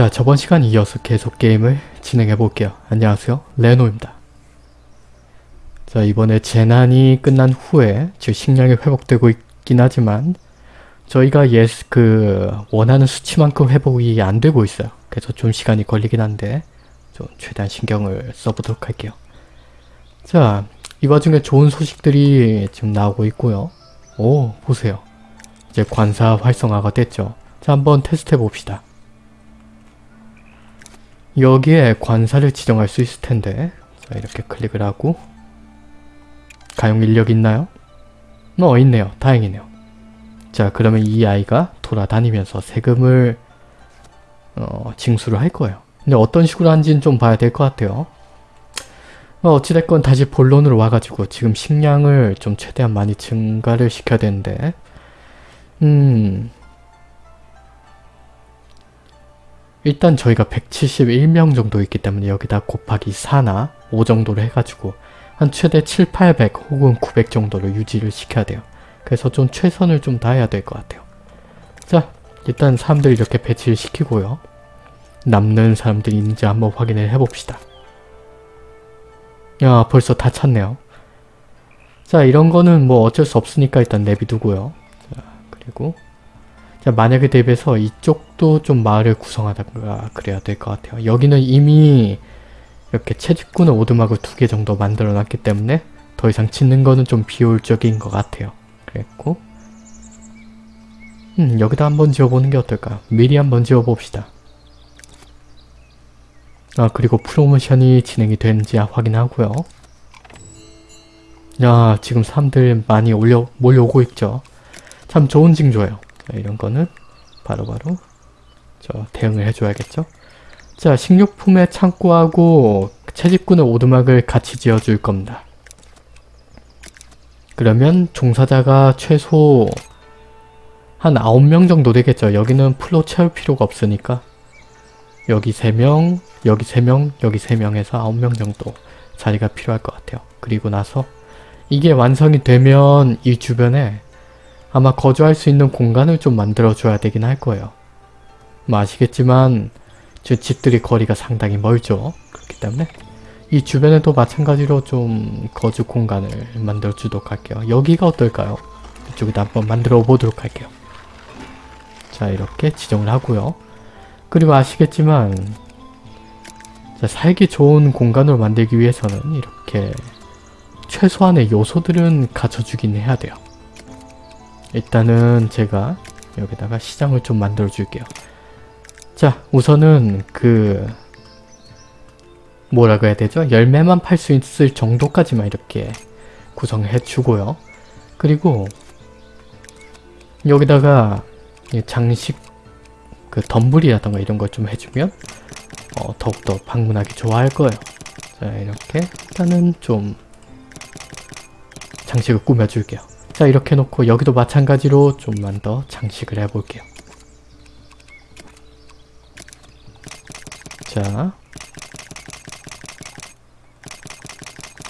자 저번 시간 이어서 계속 게임을 진행해 볼게요. 안녕하세요 레노입니다. 자 이번에 재난이 끝난 후에 즉 식량이 회복되고 있긴 하지만 저희가 예상 그 원하는 수치만큼 회복이 안 되고 있어요. 그래서 좀 시간이 걸리긴 한데 좀 최대한 신경을 써보도록 할게요. 자 이 와중에 좋은 소식들이 지금 나오고 있고요. 오 보세요. 이제 관사 활성화가 됐죠. 자 한번 테스트 해봅시다. 여기에 관사를 지정할 수 있을 텐데 자 이렇게 클릭을 하고 가용 인력 있나요? 어 있네요. 다행이네요. 자 그러면 이 아이가 돌아다니면서 세금을 어, 징수를 할 거예요. 근데 어떤 식으로 하는지는 좀 봐야 될 것 같아요. 어, 어찌됐건 다시 본론으로 와가지고 지금 식량을 좀 최대한 많이 증가를 시켜야 되는데 음... 일단 저희가 171명 정도 있기 때문에 여기다 곱하기 4나 5 정도로 해가지고 한 최대 7, 800 혹은 900 정도로 유지를 시켜야 돼요. 그래서 좀 최선을 좀 다해야 될 것 같아요. 자 일단 사람들 이렇게 배치를 시키고요. 남는 사람들이 있는지 한번 확인을 해봅시다. 야 벌써 다 찼네요. 자 이런 거는 뭐 어쩔 수 없으니까 일단 내비두고요. 자 그리고 자 만약에 대비해서 이쪽도 좀 마을을 구성하다가 그래야 될 것 같아요. 여기는 이미 이렇게 채집꾼의 오두막을 두 개 정도 만들어 놨기 때문에 더 이상 짓는 거는 좀 비효율적인 것 같아요. 그랬고 음 여기다 한번 지어보는 게 어떨까? 미리 한번 지어봅시다. 아 그리고 프로모션이 진행이 되는지 확인하고요. 야 지금 사람들 많이 올려 몰려오고 있죠. 참 좋은 징조예요. 자, 이런 거는 바로바로 바로 저 대응을 해줘야겠죠. 자 식료품의 창고하고 채집꾼의 오두막을 같이 지어줄 겁니다. 그러면 종사자가 최소 한 9명 정도 되겠죠. 여기는 풀로 채울 필요가 없으니까 여기 3명, 여기 3명, 여기 3명 해서 9명 정도 자리가 필요할 것 같아요. 그리고 나서 이게 완성이 되면 이 주변에 아마 거주할 수 있는 공간을 좀 만들어줘야 되긴 할 거예요. 뭐 아시겠지만 저 집들이 거리가 상당히 멀죠. 그렇기 때문에 이 주변에도 마찬가지로 좀 거주 공간을 만들어 주도록 할게요. 여기가 어떨까요? 이쪽에다 한번 만들어 보도록 할게요. 자 이렇게 지정을 하고요. 그리고 아시겠지만 자, 살기 좋은 공간으로 만들기 위해서는 이렇게 최소한의 요소들은 갖춰주긴 해야 돼요. 일단은 제가 여기다가 시장을 좀 만들어 줄게요. 자 우선은 그 뭐라고 해야 되죠? 열매만 팔 수 있을 정도까지만 이렇게 구성해 주고요. 그리고 여기다가 장식 그 덤불이라던가 이런 걸 좀 해주면 어, 더욱더 방문하기 좋아할 거예요. 자 이렇게 일단은 좀 장식을 꾸며줄게요. 자 이렇게 놓고 여기도 마찬가지로 좀만 더 장식을 해볼게요. 자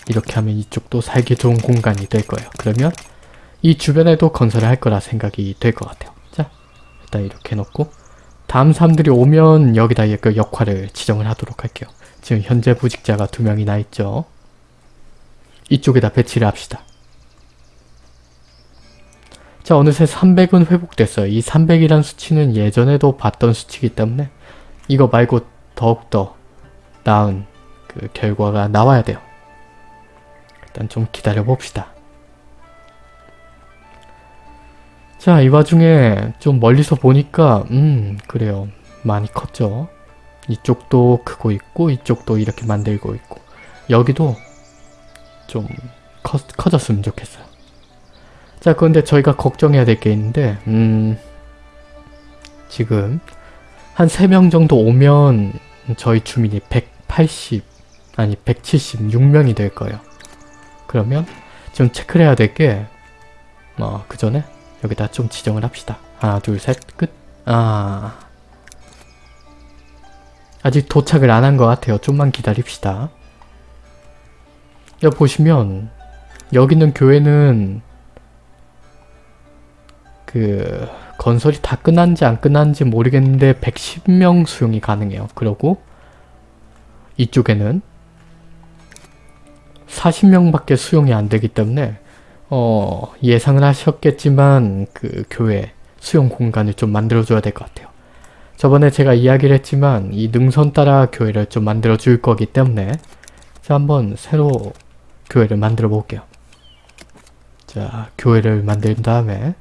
이렇게 하면 이쪽도 살기 좋은 공간이 될 거예요. 그러면 이 주변에도 건설을 할 거라 생각이 될 것 같아요. 자 일단 이렇게 놓고 다음 사람들이 오면 여기다 그 역할을 지정을 하도록 할게요. 지금 현재 부직자가 두 명이나 있죠. 이쪽에다 배치를 합시다. 자 어느새 300은 회복됐어요. 이 300이란 수치는 예전에도 봤던 수치이기 때문에 이거 말고 더욱더 나은 그 결과가 나와야 돼요. 일단 좀 기다려 봅시다. 자, 이 와중에 좀 멀리서 보니까 음, 그래요. 많이 컸죠. 이쪽도 크고 있고 이쪽도 이렇게 만들고 있고 여기도 좀 커, 커졌으면 좋겠어요. 자, 그런데 저희가 걱정해야 될 게 있는데 음, 지금 한 3명 정도 오면 저희 주민이 180 아니 176명이 될 거예요. 그러면 좀 체크를 해야 될게 어, 그 전에 여기다 좀 지정을 합시다. 하나 둘 셋 끝. 아 아직 도착을 안 한 것 같아요. 좀만 기다립시다. 여기 보시면 여기 있는 교회는 그 건설이 다 끝난지 안 끝난지 모르겠는데 110명 수용이 가능해요. 그러고 이쪽에는 40명밖에 수용이 안 되기 때문에 어, 예상을 하셨겠지만 그 교회 수용 공간을 좀 만들어줘야 될 것 같아요. 저번에 제가 이야기를 했지만 이 능선 따라 교회를 좀 만들어 줄 거기 때문에 자 한번 새로 교회를 만들어 볼게요. 자 교회를 만든 다음에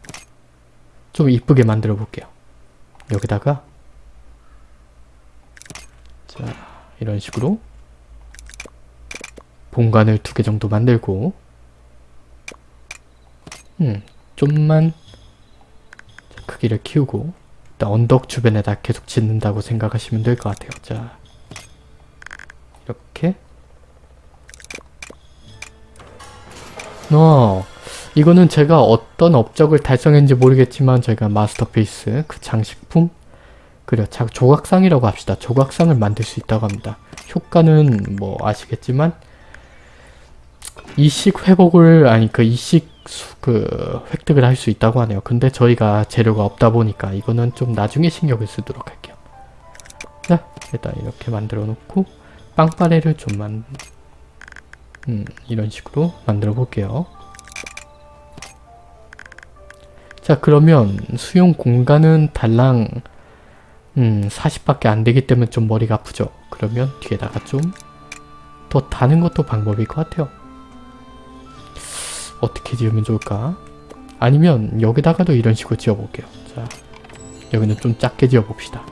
좀 이쁘게 만들어 볼게요. 여기다가. 자 이런 식으로. 본관을 두 개 정도 만들고. 음 좀만 크기를 키우고. 일단 언덕 주변에다 계속 짓는다고 생각하시면 될 것 같아요. 자 이렇게. 어 이거는 제가 어떤 업적을 달성했는지 모르겠지만 저희가 마스터피스 그 장식품 그래 자 조각상이라고 합시다. 조각상을 만들 수 있다고 합니다. 효과는 뭐 아시겠지만 이식 회복을 아니 그 이식 수, 그 획득을 할 수 있다고 하네요. 근데 저희가 재료가 없다 보니까 이거는 좀 나중에 신경을 쓰도록 할게요. 자 일단 이렇게 만들어 놓고 빵빠레를 좀만 음, 이런 식으로 만들어 볼게요. 자 그러면 수용 공간은 달랑 음 40밖에 안 되기 때문에 좀 머리가 아프죠. 그러면 뒤에다가 좀 더 다는 것도 방법일 것 같아요. 어떻게 지으면 좋을까? 아니면 여기다가도 이런 식으로 지어볼게요. 자, 여기는 좀 작게 지어봅시다.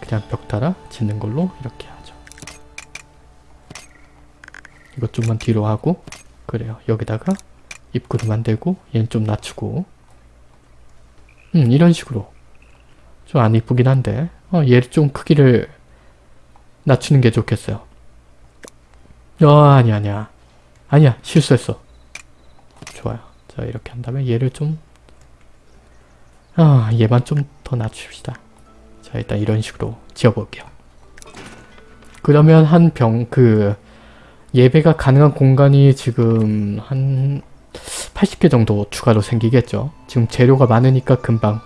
그냥 벽 달아 짓는 걸로 이렇게 이것 좀만 뒤로 하고 그래요. 여기다가 입구를 만들고 얘는 좀 낮추고 음 이런 식으로 좀 안 이쁘긴 한데 어, 얘를 좀 크기를 낮추는 게 좋겠어요. 어 아니야 아니야 아니야 실수했어. 좋아요. 자 이렇게 한 다음에 얘를 좀 아, 얘만 좀 더 낮춥시다. 자 일단 이런 식으로 지어볼게요. 그러면 한 병 그 예배가 가능한 공간이 지금 한 80개 정도 추가로 생기겠죠. 지금 재료가 많으니까 금방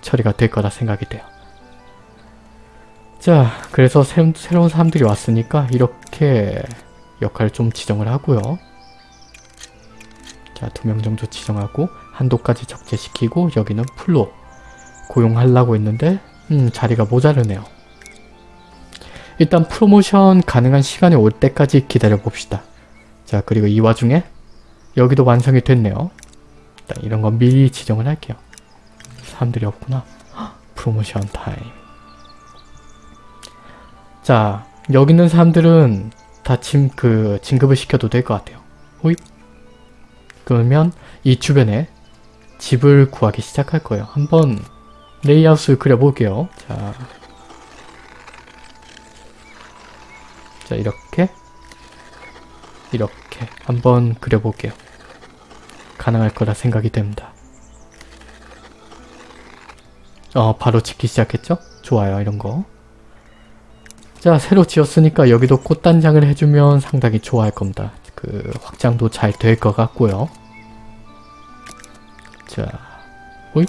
처리가 될 거라 생각이 돼요. 자 그래서 새, 새로운 사람들이 왔으니까 이렇게 역할을 좀 지정을 하고요. 자 두 명 정도 지정하고 한도까지 적재시키고 여기는 full로 고용하려고 했는데 음 자리가 모자르네요. 일단 프로모션 가능한 시간이 올 때까지 기다려 봅시다. 자 그리고 이 와중에 여기도 완성이 됐네요. 일단 이런 건 미리 지정을 할게요. 사람들이 없구나. 헉, 프로모션 타임. 자 여기 있는 사람들은 다 진, 그, 진급을 시켜도 될 것 같아요. 호잇. 그러면 이 주변에 집을 구하기 시작할 거예요. 한번 레이아웃을 그려볼게요. 자, 자 이렇게 이렇게 한번 그려볼게요. 가능할 거라 생각이 됩니다. 어 바로 짓기 시작했죠? 좋아요 이런 거. 자 새로 지었으니까 여기도 꽃단장을 해주면 상당히 좋아할 겁니다. 그 확장도 잘 될 것 같고요. 자, 오이?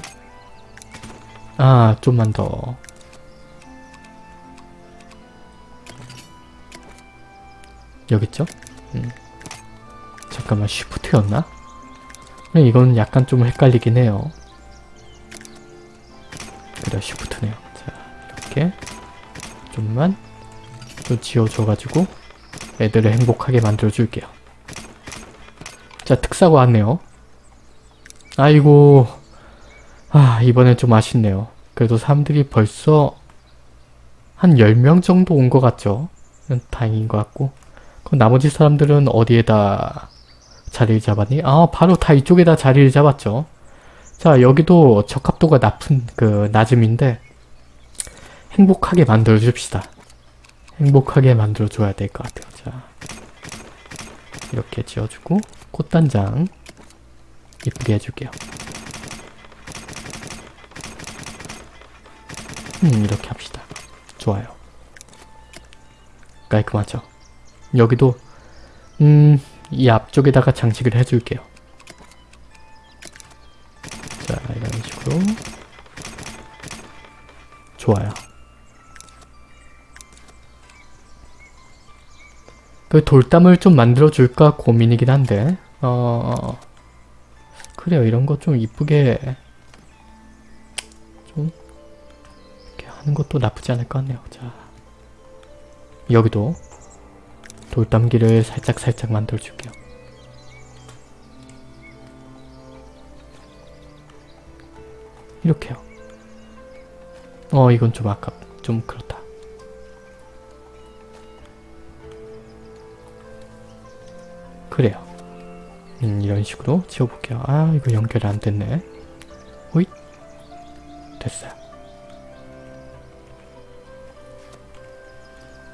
아 좀만 더. 여기 있죠? 음. 잠깐만 쉬프트였나? 이건 약간 좀 헷갈리긴 해요. 그래 쉬프트네요. 자 이렇게 좀만 또 지어줘가지고 애들을 행복하게 만들어줄게요. 자 특사가 왔네요. 아이고 아 이번엔 좀 아쉽네요. 그래도 사람들이 벌써 한 10명 정도 온 것 같죠? 다행인 것 같고 그럼 나머지 사람들은 어디에다 자리를 잡았니? 아 바로 다 이쪽에다 자리를 잡았죠. 자 여기도 적합도가 낮은 그 낮음인데 행복하게 만들어 줍시다. 행복하게 만들어 줘야 될 것 같아요. 자 이렇게 지어주고 꽃단장 이쁘게 해줄게요. 음 이렇게 합시다. 좋아요. 깔끔하죠? 여기도 음 이 앞쪽에다가 장식을 해줄게요. 자, 이런 식으로. 좋아요. 그 돌담을 좀 만들어줄까 고민이긴 한데, 어, 그래요. 이런 거 좀 이쁘게 좀 이렇게 하는 것도 나쁘지 않을 것 같네요. 자, 여기도 돌담기를 살짝 살짝 만들어 줄게요. 이렇게요. 어, 이건 좀 아깝, 좀 그렇다. 그래요. 음, 이런 식으로 지워볼게요. 아, 이거 연결이 안 됐네. 호잇. 됐어요.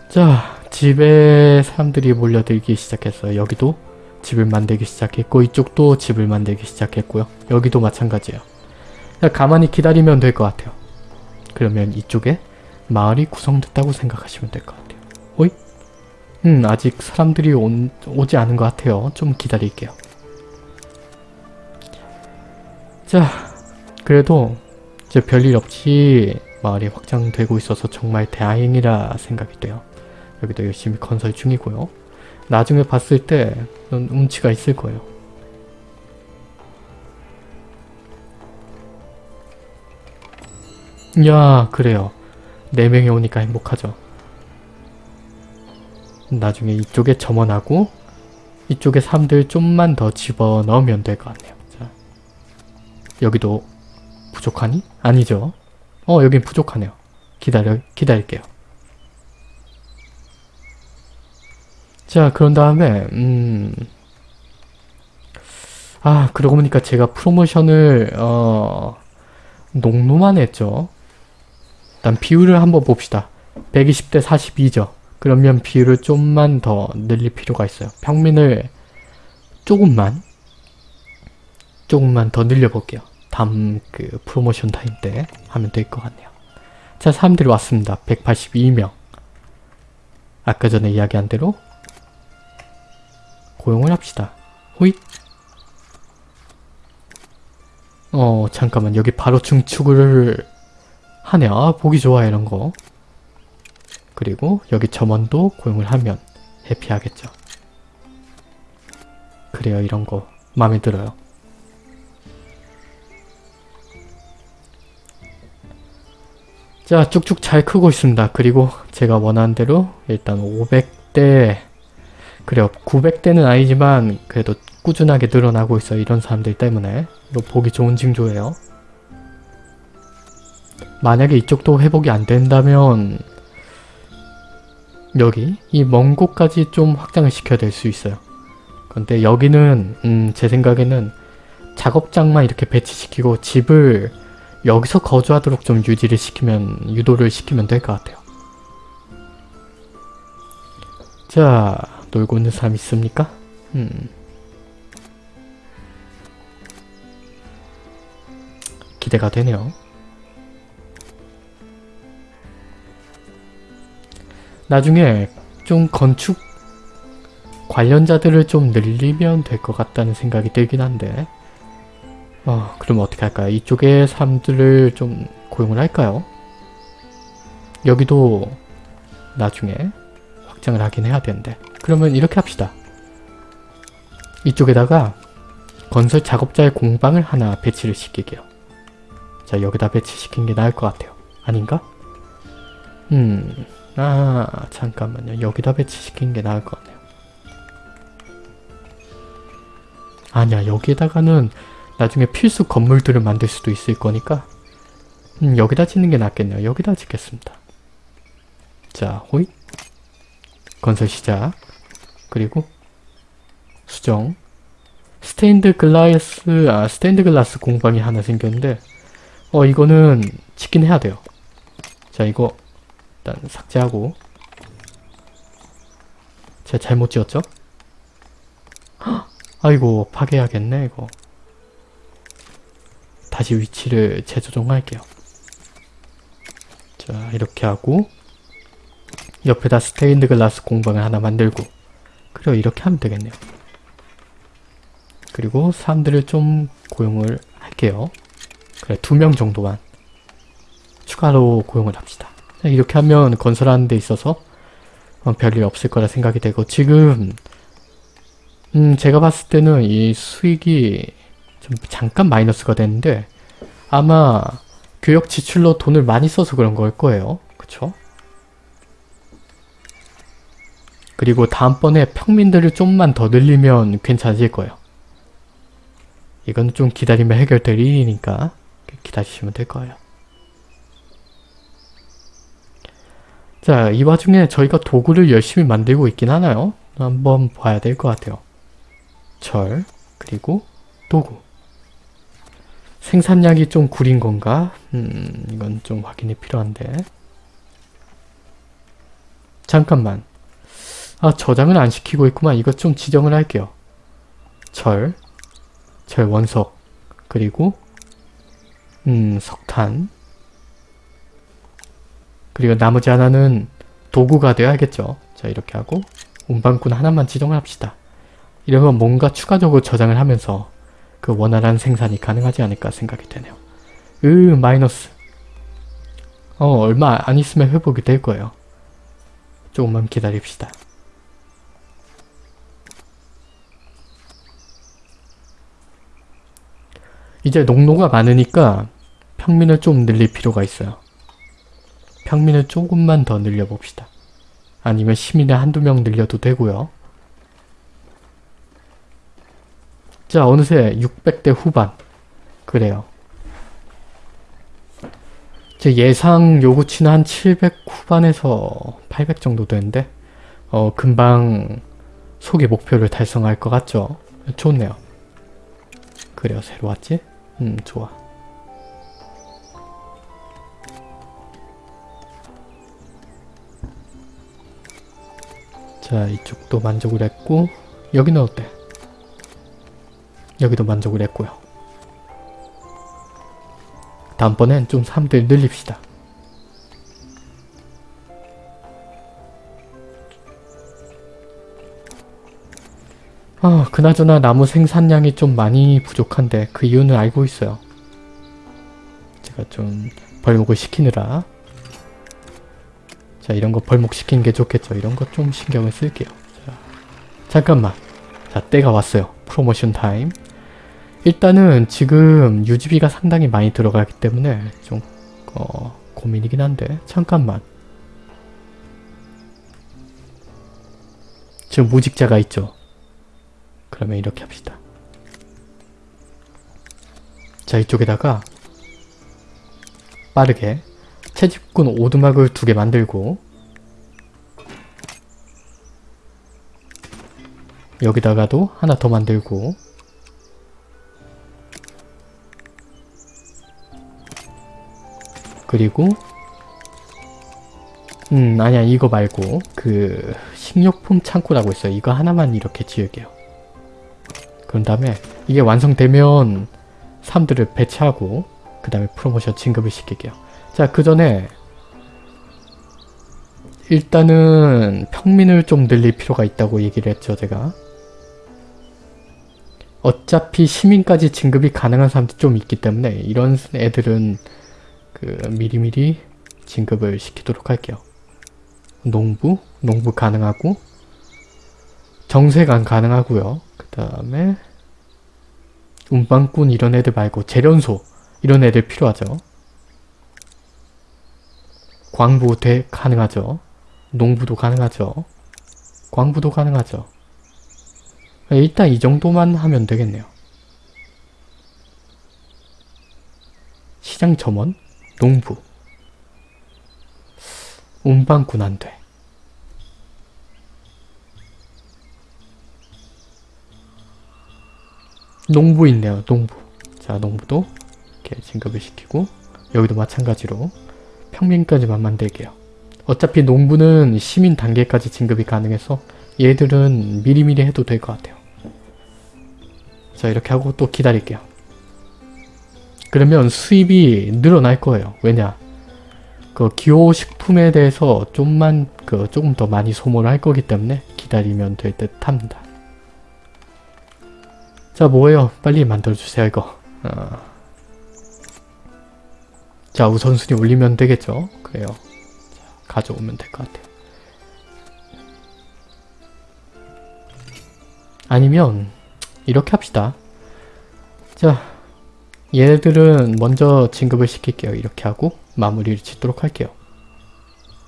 자, 집에 사람들이 몰려들기 시작했어요. 여기도 집을 만들기 시작했고 이쪽도 집을 만들기 시작했고요. 여기도 마찬가지예요. 가만히 기다리면 될 것 같아요. 그러면 이쪽에 마을이 구성됐다고 생각하시면 될 것 같아요. 호잇. 음, 아직 사람들이 온, 오지 않은 것 같아요. 좀 기다릴게요. 자, 그래도 이제 별일 없이 마을이 확장되고 있어서 정말 다행이라 생각이 돼요. 여기도 열심히 건설 중이고요. 나중에 봤을 때 운치가 있을 거예요. 야, 그래요. 네 명이 오니까 행복하죠. 나중에 이쪽에 점원하고 이쪽에 사람들 좀만 더 집어넣으면 될 것 같네요. 자, 여기도 부족하니? 아니죠. 어, 여긴 부족하네요. 기다려, 기다릴게요. 자, 그런 다음에, 음, 아, 그러고 보니까 제가 프로모션을, 어, 농로만 했죠. 일단 비율을 한번 봅시다. 120대 42죠. 그러면 비율을 좀만 더 늘릴 필요가 있어요. 평민을 조금만, 조금만 더 늘려볼게요. 다음 그 프로모션 타임 때 하면 될 것 같네요. 자, 사람들이 왔습니다. 182명. 아까 전에 이야기한 대로 고용을 합시다. 호잇. 어, 잠깐만. 여기 바로 중축을 하네. 아, 보기 좋아, 이런 거. 그리고 여기 점원도 고용을 하면 해피하겠죠. 그래요, 이런 거. 마음에 들어요. 자, 쭉쭉 잘 크고 있습니다. 그리고 제가 원하는 대로 일단 500대 그래요. 900대는 아니지만 그래도 꾸준하게 늘어나고 있어요. 이런 사람들 때문에. 이거 보기 좋은 징조예요. 만약에 이쪽도 회복이 안 된다면 여기 이 먼 곳까지 좀 확장을 시켜야 될 수 있어요. 근데 여기는 음, 제 생각에는 작업장만 이렇게 배치시키고 집을 여기서 거주하도록 좀 유지를 시키면 유도를 시키면 될 것 같아요. 자 놀고 있는 사람 있습니까? 음. 기대가 되네요. 나중에 좀 건축 관련자들을 좀 늘리면 될 것 같다는 생각이 들긴 한데 어, 그럼 어떻게 할까요? 이쪽에 사람들을 좀 고용을 할까요? 여기도 나중에 확장을 하긴 해야 되는데 그러면 이렇게 합시다. 이쪽에다가 건설 작업자의 공방을 하나 배치를 시키게요. 자 여기다 배치시킨 게 나을 것 같아요. 아닌가? 음... 아 잠깐만요. 여기다 배치시킨 게 나을 것 같네요. 아니야 여기에다가는 나중에 필수 건물들을 만들 수도 있을 거니까 음, 여기다 짓는 게 낫겠네요. 여기다 짓겠습니다. 자 호잇 건설 시작. 그리고 수정. 스테인드 글라스 아 스테인드 글라스 공방이 하나 생겼는데 어 이거는 짓긴 해야 돼요. 자 이거 일단 삭제하고. 제가 잘못 지었죠? 헉, 아이고 파괴해야겠네 이거. 다시 위치를 재조정할게요. 자 이렇게 하고 옆에다 스테인드 글라스 공방을 하나 만들고 그래요 이렇게 하면 되겠네요 그리고 사람들을 좀 고용을 할게요. 그래 두 명 정도만 추가로 고용을 합시다. 자, 이렇게 하면 건설하는 데 있어서 어, 별일 없을 거라 생각이 되고 지금 음 제가 봤을 때는 이 수익이 좀 잠깐 마이너스가 됐는데 아마 교역 지출로 돈을 많이 써서 그런 걸 거예요. 그쵸? 그리고 다음번에 평민들을 좀만 더 늘리면 괜찮아질 거예요. 이건 좀 기다리면 해결될 일이니까 기다리시면 될 거예요. 자, 이 와중에 저희가 도구를 열심히 만들고 있긴 하나요? 한번 봐야 될 것 같아요. 철, 그리고 도구. 생산량이 좀 구린 건가? 음, 이건 좀 확인이 필요한데. 잠깐만. 아, 저장을 안 시키고 있구만. 이것 좀 지정을 할게요. 철, 철 원석, 그리고 음, 석탄, 그리고 나머지 하나는 도구가 되어야겠죠. 자, 이렇게 하고 운반꾼 하나만 지정을 합시다. 이러면 뭔가 추가적으로 저장을 하면서 그 원활한 생산이 가능하지 않을까 생각이 되네요. 으 마이너스 어 얼마 안 있으면 회복이 될 거예요. 조금만 기다립시다. 이제 농노가 많으니까 평민을 좀 늘릴 필요가 있어요. 평민을 조금만 더 늘려봅시다. 아니면 시민을 한두 명 늘려도 되고요. 자 어느새 600대 후반 그래요. 제 예상 요구치는 한 700 후반에서 800 정도 되는데 어 금방 소개 목표를 달성할 것 같죠? 좋네요. 그래요 새로 왔지? 음 좋아. 자 이쪽도 만족을 했고 여기는 어때? 여기도 만족을 했고요. 다음번엔 좀 사람들 늘립시다. 아, 그나저나 나무 생산량이 좀 많이 부족한데 그 이유는 알고 있어요. 제가 좀 벌목을 시키느라 자 이런 거 벌목시키는 게 좋겠죠. 이런 거 좀 신경을 쓸게요. 자, 잠깐만. 자 때가 왔어요. 프로모션 타임. 일단은 지금 유지비가 상당히 많이 들어가기 때문에 좀 어, 고민이긴 한데 잠깐만. 지금 무직자가 있죠. 그러면 이렇게 합시다. 자 이쪽에다가 빠르게 채집꾼 오두막을 두 개 만들고 여기다가도 하나 더 만들고 그리고 음 아니야 이거 말고 그 식료품 창고라고 있어요. 이거 하나만 이렇게 지을게요. 그런 다음에 이게 완성되면 사람들을 배치하고 그 다음에 프로모션 진급을 시킬게요. 자 그 전에 일단은 평민을 좀 늘릴 필요가 있다고 얘기를 했죠 제가. 어차피 시민까지 진급이 가능한 사람들이 좀 있기 때문에 이런 애들은 그 미리미리 진급을 시키도록 할게요. 농부? 농부 가능하고 정세관 가능하고요. 그 다음에 운반꾼 이런 애들 말고 재련소 이런 애들 필요하죠. 광부 대 가능하죠. 농부도 가능하죠. 광부도 가능하죠. 일단 이 정도만 하면 되겠네요. 시장 점원? 농부 운반꾼 안 돼 농부 있네요 농부 자 농부도 이렇게 진급을 시키고 여기도 마찬가지로 평민까지만 만들게요 어차피 농부는 시민 단계까지 진급이 가능해서 얘들은 미리미리 해도 될 것 같아요 자 이렇게 하고 또 기다릴게요 그러면 수입이 늘어날 거예요. 왜냐? 그 기호식품에 대해서 좀만 그 조금 더 많이 소모를 할 거기 때문에 기다리면 될 듯 합니다. 자 뭐예요? 빨리 만들어주세요 이거. 어. 자 우선순위 올리면 되겠죠? 그래요. 자, 가져오면 될 것 같아요. 아니면 이렇게 합시다. 자 얘들은 먼저 진급을 시킬게요. 이렇게 하고 마무리를 짓도록 할게요.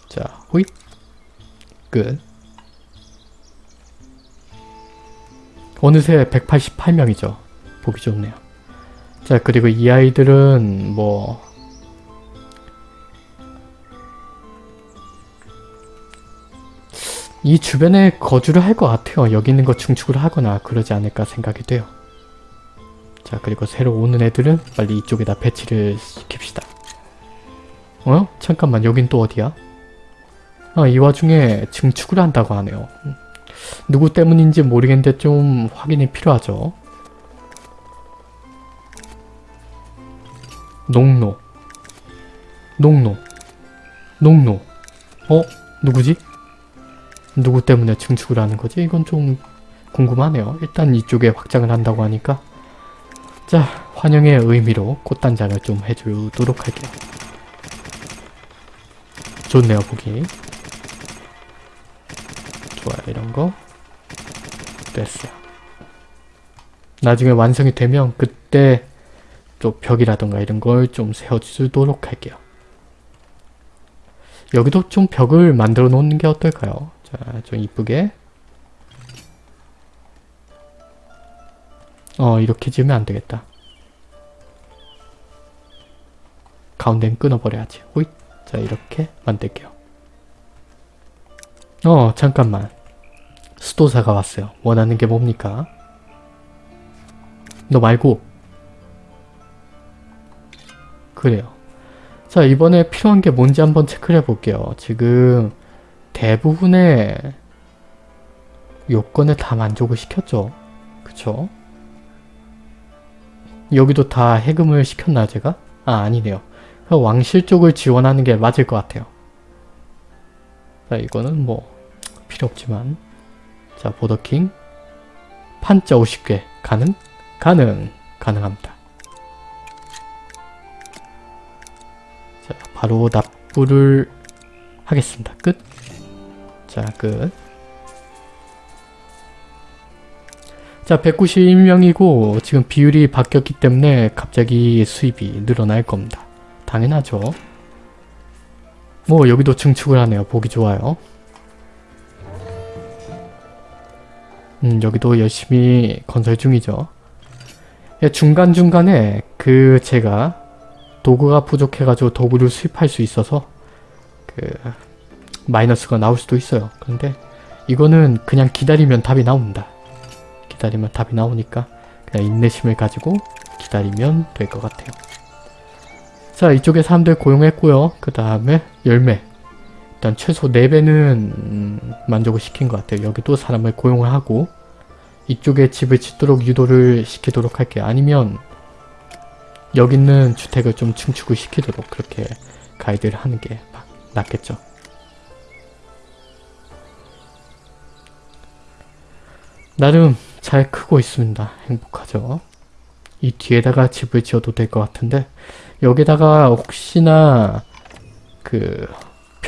자 호잇 끝 어느새 188명이죠. 보기 좋네요. 자 그리고 이 아이들은 뭐 이 주변에 거주를 할 것 같아요. 여기 있는 거 중축을 하거나 그러지 않을까 생각이 돼요. 자 그리고 새로 오는 애들은 빨리 이쪽에다 배치를 시킵시다. 어? 잠깐만 여긴 또 어디야? 아 이 와중에 증축을 한다고 하네요. 음. 누구 때문인지 모르겠는데 좀 확인이 필요하죠. 농노 농노 농노 어? 누구지? 누구 때문에 증축을 하는 거지? 이건 좀 궁금하네요. 일단 이쪽에 확장을 한다고 하니까 자 환영의 의미로 꽃단장을 좀 해주도록 할게요. 좋네요 보기. 좋아요 이런거 됐어요. 나중에 완성이 되면 그때 또 벽이라던가 이런 걸 좀 세워주도록 할게요. 여기도 좀 벽을 만들어 놓는 게 어떨까요? 자, 좀 이쁘게. 어, 이렇게 지으면 안 되겠다. 가운데는 끊어버려야지. 호잇. 자, 이렇게 만들게요. 어, 잠깐만. 수도사가 왔어요. 원하는 게 뭡니까? 너 말고. 그래요. 자, 이번에 필요한 게 뭔지 한번 체크를 해볼게요. 지금 대부분의 요건을 다 만족을 시켰죠. 그쵸? 여기도 다 해금을 시켰나 제가? 아 아니네요. 왕실 쪽을 지원하는 게 맞을 것 같아요. 자 이거는 뭐 필요 없지만 자 보더킹 판자 50개 가능? 가능! 가능합니다. 자 바로 납부를 하겠습니다. 끝! 자, 끝. 자, 191명이고 지금 비율이 바뀌었기 때문에 갑자기 수입이 늘어날 겁니다. 당연하죠. 뭐 여기도 증축을 하네요. 보기 좋아요. 음, 여기도 열심히 건설 중이죠. 예, 중간중간에 그 제가 도구가 부족해가지고 도구를 수입할 수 있어서 그 마이너스가 나올 수도 있어요. 그런데 이거는 그냥 기다리면 답이 나옵니다. 기다리면 답이 나오니까 그냥 인내심을 가지고 기다리면 될 것 같아요. 자 이쪽에 사람들 고용했고요. 그 다음에 열매 일단 최소 4배는 음, 만족을 시킨 것 같아요. 여기도 사람을 고용을 하고 이쪽에 집을 짓도록 유도를 시키도록 할게요. 아니면 여기 있는 주택을 좀 증축을 시키도록 그렇게 가이드를 하는 게 낫겠죠. 나름 잘 크고 있습니다. 행복하죠. 이 뒤에다가 집을 지어도 될 것 같은데 여기다가 혹시나 그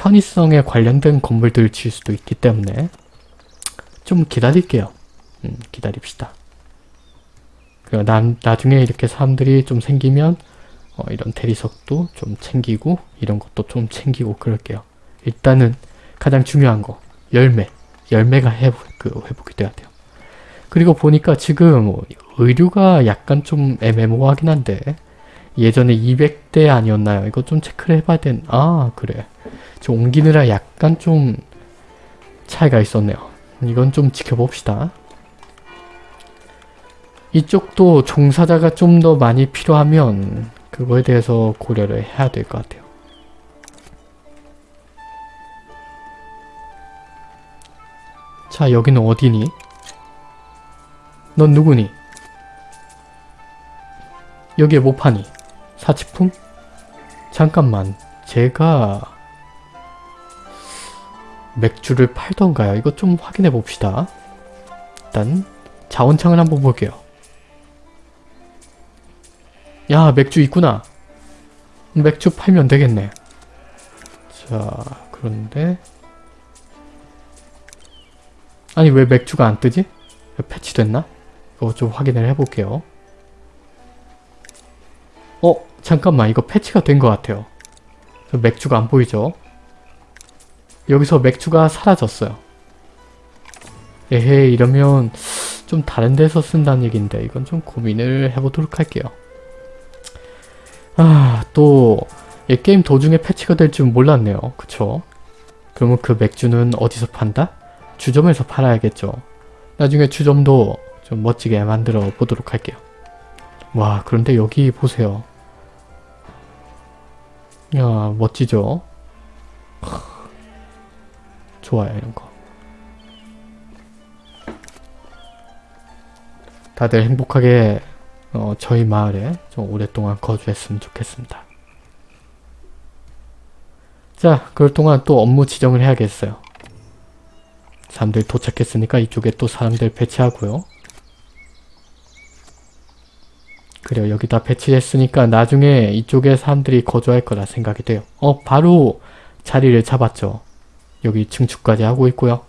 편의성에 관련된 건물들을 지을 수도 있기 때문에 좀 기다릴게요. 음, 기다립시다. 그 나, 나중에 이렇게 사람들이 좀 생기면 어, 이런 대리석도 좀 챙기고 이런 것도 좀 챙기고 그럴게요. 일단은 가장 중요한 거 열매 열매가 회복, 그 회복이 돼야 돼요. 그리고 보니까 지금 의류가 약간 좀 애매모호하긴 한데 예전에 200대 아니었나요? 이거 좀 체크를 해봐야 된... 아 그래. 좀 옮기느라 약간 좀 차이가 있었네요. 이건 좀 지켜봅시다. 이쪽도 종사자가 좀 더 많이 필요하면 그거에 대해서 고려를 해야 될 것 같아요. 자 여기는 어디니? 넌 누구니? 여기에 뭐 파니? 사치품? 잠깐만 제가 맥주를 팔던가요? 이거 좀 확인해 봅시다. 일단 자원창을 한번 볼게요. 야 맥주 있구나. 맥주 팔면 되겠네. 자 그런데 아니 왜 맥주가 안 뜨지? 왜 패치됐나? 이거 좀 확인을 해볼게요. 어? 잠깐만 이거 패치가 된 것 같아요. 저 맥주가 안 보이죠? 여기서 맥주가 사라졌어요. 에헤 이러면 좀 다른 데서 쓴다는 얘긴데 이건 좀 고민을 해보도록 할게요. 아, 또, 이 게임 도중에 패치가 될 줄 몰랐네요. 그쵸? 그러면 그 맥주는 어디서 판다? 주점에서 팔아야겠죠. 나중에 주점도 좀 멋지게 만들어 보도록 할게요. 와, 그런데 여기 보세요. 야, 멋지죠? 좋아요, 이런 거. 다들 행복하게 어, 저희 마을에 좀 오랫동안 거주했으면 좋겠습니다. 자, 그럴 동안 또 업무 지정을 해야겠어요. 사람들 도착했으니까 이쪽에 또 사람들 배치하고요. 그래요. 여기다 배치했으니까 나중에 이쪽에 사람들이 거주할 거라 생각이 돼요. 어, 바로 자리를 잡았죠. 여기 증축까지 하고 있고요.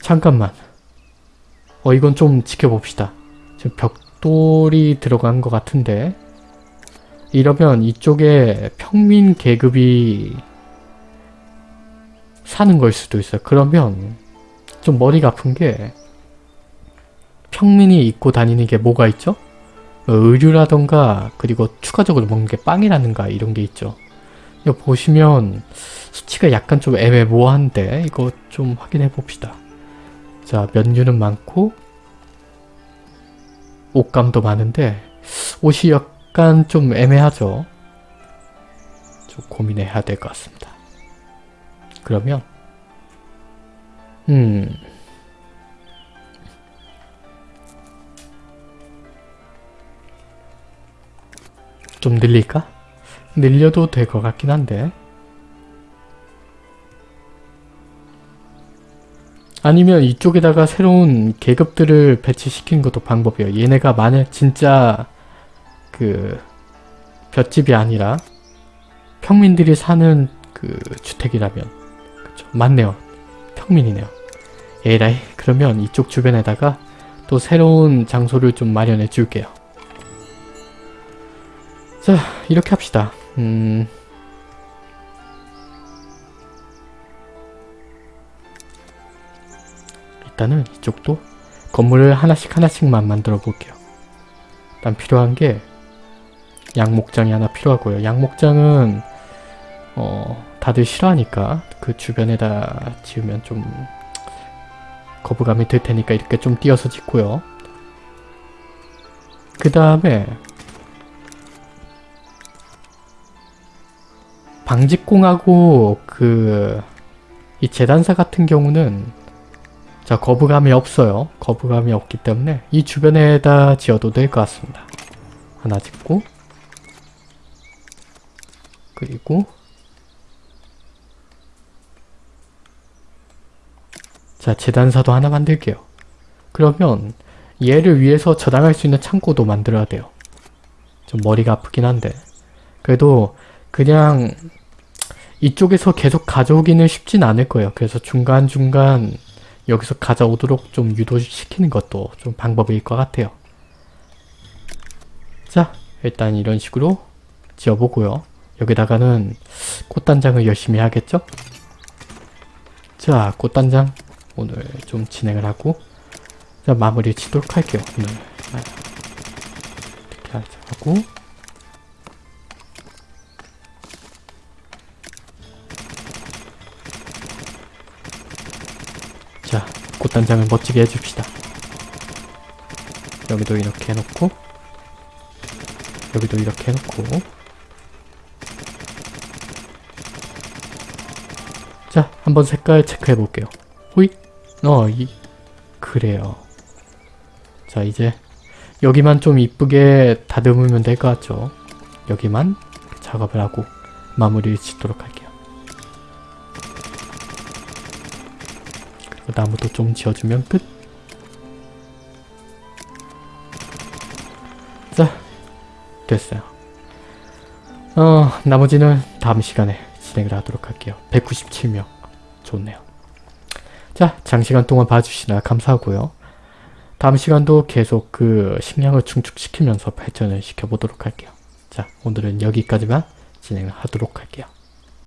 잠깐만. 어, 이건 좀 지켜봅시다. 지금 벽돌이 들어간 것 같은데 이러면 이쪽에 평민 계급이 사는 걸 수도 있어요. 그러면 좀 머리가 아픈 게 평민이 입고 다니는 게 뭐가 있죠? 어, 의류라던가 그리고 추가적으로 먹는 게 빵이라든가 이런 게 있죠. 이거 보시면 수치가 약간 좀 애매모호한데 이거 좀 확인해 봅시다. 자 면류는 많고 옷감도 많은데 옷이 약간 좀 애매하죠. 좀 고민해야 될 것 같습니다. 그러면 음 좀 늘릴까? 늘려도 될 것 같긴 한데 아니면 이쪽에다가 새로운 계급들을 배치시키는 것도 방법이에요. 얘네가 만약 진짜 그 볏집이 아니라 평민들이 사는 그 주택이라면 그쵸 맞네요. 평민이네요. 에라이 그러면 이쪽 주변에다가 또 새로운 장소를 좀 마련해 줄게요. 자 이렇게 합시다. 음... 일단은 이쪽도 건물을 하나씩 하나씩만 만들어 볼게요. 일단 필요한 게 양목장이 하나 필요하고요. 양목장은 어 다들 싫어하니까 그 주변에다 지으면 좀 거부감이 들 테니까 이렇게 좀 띄어서 짓고요. 그 다음에 방직공하고 그 이 재단사 같은 경우는 자 거부감이 없어요. 거부감이 없기 때문에 이 주변에다 지어도 될 것 같습니다. 하나 짓고 그리고 자 재단사도 하나 만들게요. 그러면 얘를 위해서 저장할 수 있는 창고도 만들어야 돼요. 좀 머리가 아프긴 한데 그래도 그냥 이쪽에서 계속 가져오기는 쉽진 않을 거예요. 그래서 중간중간 여기서 가져오도록 좀 유도시키는 것도 좀 방법일 것 같아요. 자, 일단 이런 식으로 지어보고요. 여기다가는 꽃단장을 열심히 하겠죠? 자, 꽃단장 오늘 좀 진행을 하고 자, 마무리 치도록 할게요. 오늘 이렇게 하고 자, 꽃단장을 멋지게 해줍시다. 여기도 이렇게 해놓고 여기도 이렇게 해놓고 자, 한번 색깔 체크해볼게요. 호잇! 어, 이, 그래요. 자, 이제 여기만 좀 이쁘게 다듬으면 될 것 같죠? 여기만 작업을 하고 마무리를 짓도록 할게요. 나무도 좀 지어주면 끝! 자, 됐어요. 어, 나머지는 다음 시간에 진행을 하도록 할게요. 197명. 좋네요. 자, 장시간 동안 봐주시나 감사하고요. 다음 시간도 계속 그 식량을 충축시키면서 발전을 시켜보도록 할게요. 자, 오늘은 여기까지만 진행을 하도록 할게요.